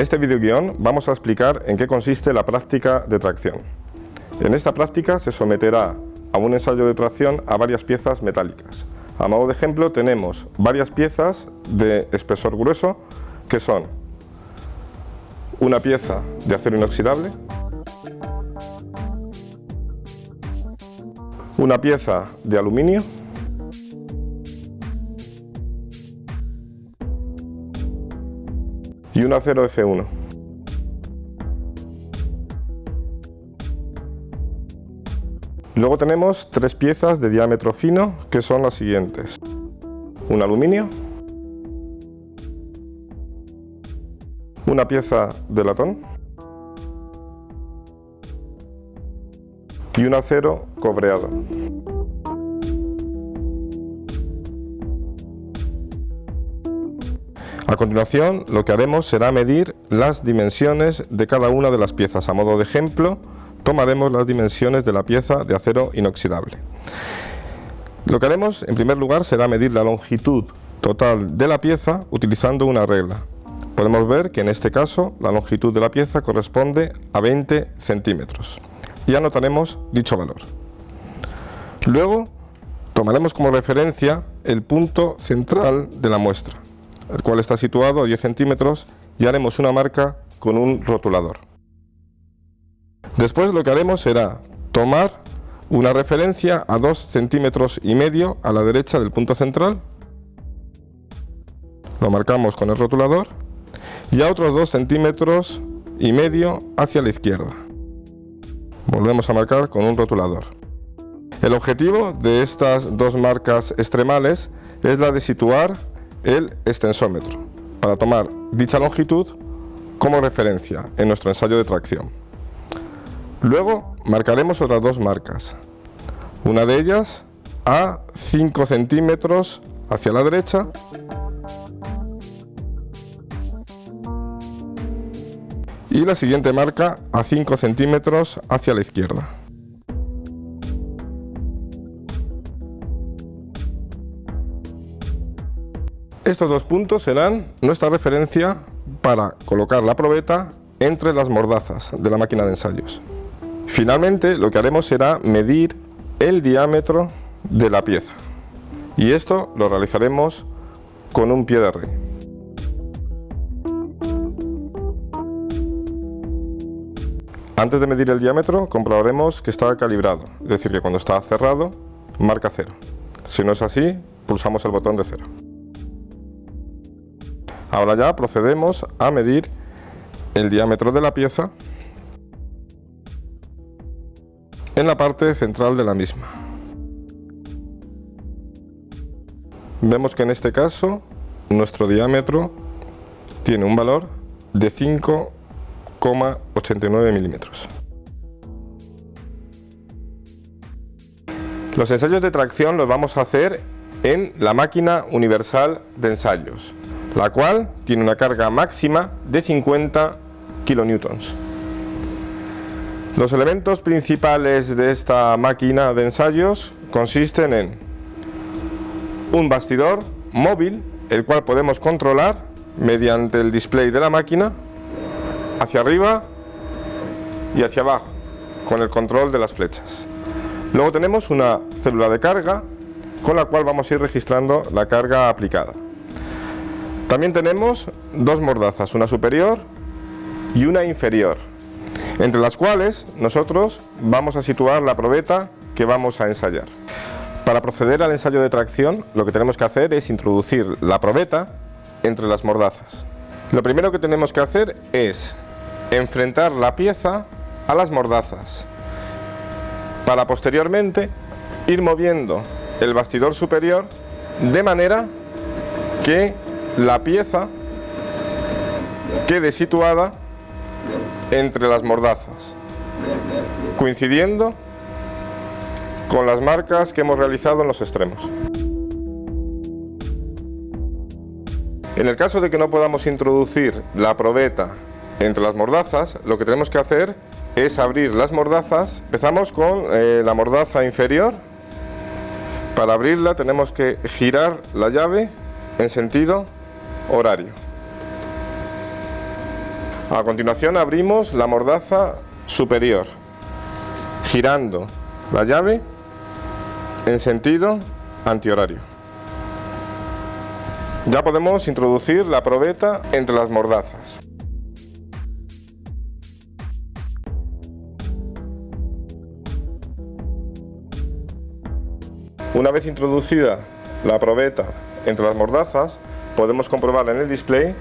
En este videoguión vamos a explicar en qué consiste la práctica de tracción. En esta práctica se someterá a un ensayo de tracción a varias piezas metálicas. A modo de ejemplo tenemos varias piezas de espesor grueso que son una pieza de acero inoxidable, una pieza de aluminio y un acero F1. Luego tenemos tres piezas de diámetro fino que son las siguientes. Un aluminio, una pieza de latón y un acero cobreado. A continuación lo que haremos será medir las dimensiones de cada una de las piezas. A modo de ejemplo tomaremos las dimensiones de la pieza de acero inoxidable. Lo que haremos en primer lugar será medir la longitud total de la pieza utilizando una regla. Podemos ver que en este caso la longitud de la pieza corresponde a 20 centímetros y anotaremos dicho valor. Luego tomaremos como referencia el punto central de la muestra el cual está situado a 10 centímetros y haremos una marca con un rotulador. Después lo que haremos será tomar una referencia a 2 centímetros y medio a la derecha del punto central, lo marcamos con el rotulador y a otros 2 centímetros y medio hacia la izquierda. Volvemos a marcar con un rotulador. El objetivo de estas dos marcas extremales es la de situar el extensómetro para tomar dicha longitud como referencia en nuestro ensayo de tracción. Luego marcaremos otras dos marcas, una de ellas a 5 centímetros hacia la derecha y la siguiente marca a 5 centímetros hacia la izquierda. Estos dos puntos serán nuestra referencia para colocar la probeta entre las mordazas de la máquina de ensayos. Finalmente lo que haremos será medir el diámetro de la pieza y esto lo realizaremos con un pie de rey. Antes de medir el diámetro comprobaremos que está calibrado, es decir que cuando está cerrado marca cero. Si no es así, pulsamos el botón de cero. Ahora ya procedemos a medir el diámetro de la pieza en la parte central de la misma. Vemos que en este caso nuestro diámetro tiene un valor de 5,89 milímetros. Los ensayos de tracción los vamos a hacer en la máquina universal de ensayos la cual tiene una carga máxima de 50 kilonewtons. Los elementos principales de esta máquina de ensayos consisten en un bastidor móvil, el cual podemos controlar mediante el display de la máquina hacia arriba y hacia abajo, con el control de las flechas. Luego tenemos una célula de carga, con la cual vamos a ir registrando la carga aplicada. También tenemos dos mordazas, una superior y una inferior, entre las cuales nosotros vamos a situar la probeta que vamos a ensayar. Para proceder al ensayo de tracción, lo que tenemos que hacer es introducir la probeta entre las mordazas. Lo primero que tenemos que hacer es enfrentar la pieza a las mordazas, para posteriormente ir moviendo el bastidor superior de manera que la pieza quede situada entre las mordazas, coincidiendo con las marcas que hemos realizado en los extremos. En el caso de que no podamos introducir la probeta entre las mordazas, lo que tenemos que hacer es abrir las mordazas. Empezamos con eh, la mordaza inferior. Para abrirla tenemos que girar la llave en sentido horario. A continuación abrimos la mordaza superior, girando la llave en sentido antihorario. Ya podemos introducir la probeta entre las mordazas. Una vez introducida la probeta entre las mordazas, podemos comprobar en el display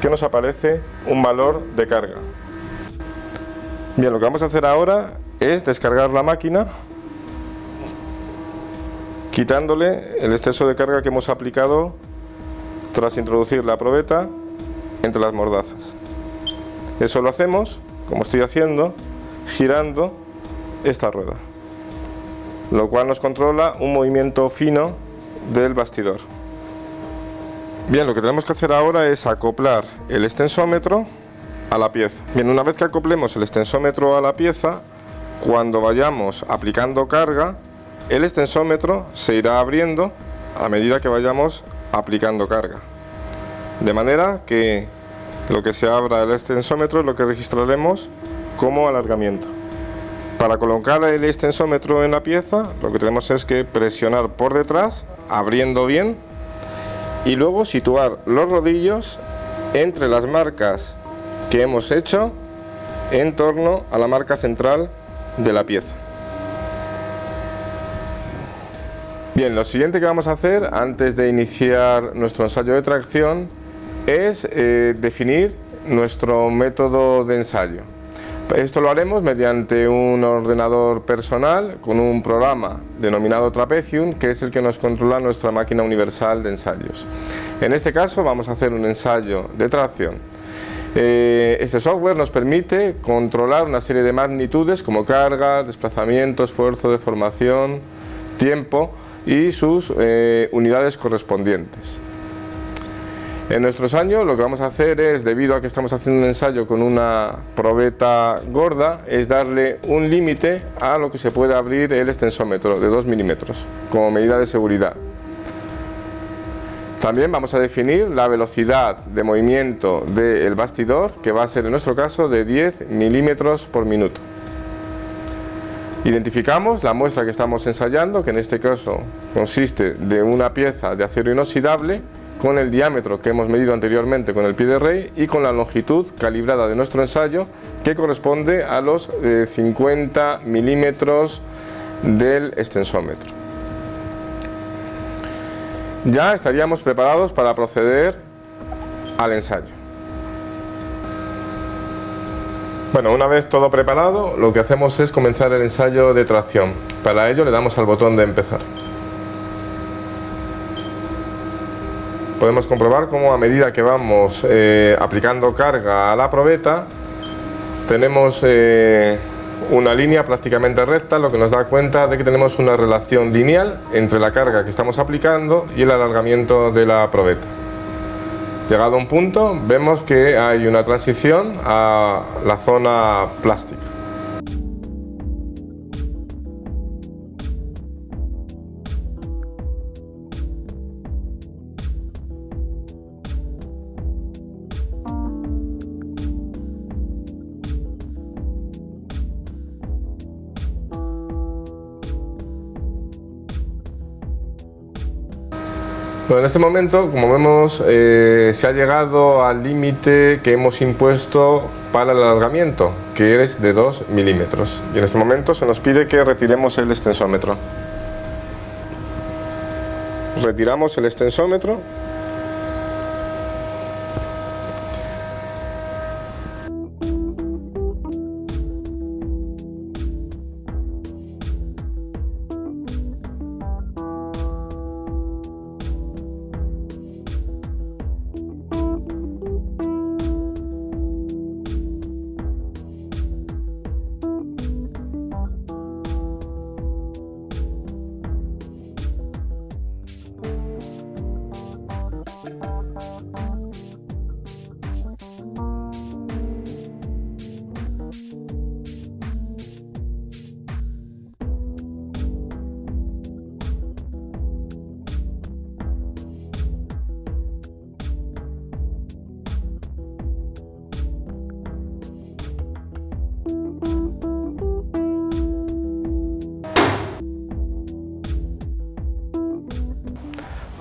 que nos aparece un valor de carga. Bien, lo que vamos a hacer ahora es descargar la máquina quitándole el exceso de carga que hemos aplicado tras introducir la probeta entre las mordazas. Eso lo hacemos, como estoy haciendo, girando esta rueda lo cual nos controla un movimiento fino del bastidor. Bien, lo que tenemos que hacer ahora es acoplar el extensómetro a la pieza. Bien, una vez que acoplemos el extensómetro a la pieza, cuando vayamos aplicando carga, el extensómetro se irá abriendo a medida que vayamos aplicando carga. De manera que lo que se abra el extensómetro es lo que registraremos como alargamiento. Para colocar el extensómetro en la pieza lo que tenemos es que presionar por detrás, abriendo bien y luego situar los rodillos entre las marcas que hemos hecho en torno a la marca central de la pieza. Bien, lo siguiente que vamos a hacer antes de iniciar nuestro ensayo de tracción es eh, definir nuestro método de ensayo. Esto lo haremos mediante un ordenador personal con un programa denominado Trapezium, que es el que nos controla nuestra máquina universal de ensayos. En este caso vamos a hacer un ensayo de tracción. Eh, este software nos permite controlar una serie de magnitudes como carga, desplazamiento, esfuerzo, deformación, tiempo y sus eh, unidades correspondientes. En nuestros años lo que vamos a hacer es, debido a que estamos haciendo un ensayo con una probeta gorda, es darle un límite a lo que se puede abrir el extensómetro de 2 milímetros como medida de seguridad. También vamos a definir la velocidad de movimiento del bastidor, que va a ser en nuestro caso de 10 milímetros por minuto. Identificamos la muestra que estamos ensayando, que en este caso consiste de una pieza de acero inoxidable con el diámetro que hemos medido anteriormente con el pie de rey y con la longitud calibrada de nuestro ensayo que corresponde a los 50 eh, milímetros del extensómetro. Ya estaríamos preparados para proceder al ensayo. Bueno, una vez todo preparado, lo que hacemos es comenzar el ensayo de tracción. Para ello le damos al botón de empezar. Podemos comprobar cómo a medida que vamos eh, aplicando carga a la probeta tenemos eh, una línea prácticamente recta, lo que nos da cuenta de que tenemos una relación lineal entre la carga que estamos aplicando y el alargamiento de la probeta. Llegado a un punto vemos que hay una transición a la zona plástica. En este momento, como vemos, eh, se ha llegado al límite que hemos impuesto para el alargamiento, que es de 2 milímetros. Y en este momento se nos pide que retiremos el extensómetro. Retiramos el extensómetro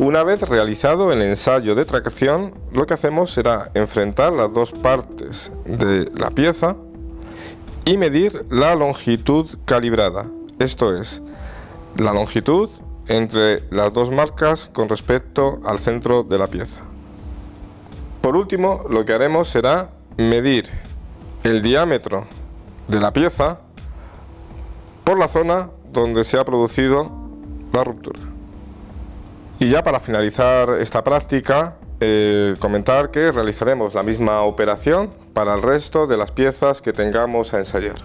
Una vez realizado el ensayo de tracción, lo que hacemos será enfrentar las dos partes de la pieza y medir la longitud calibrada, esto es, la longitud entre las dos marcas con respecto al centro de la pieza. Por último, lo que haremos será medir el diámetro de la pieza por la zona donde se ha producido la ruptura. Y ya para finalizar esta práctica, eh, comentar que realizaremos la misma operación para el resto de las piezas que tengamos a ensayar.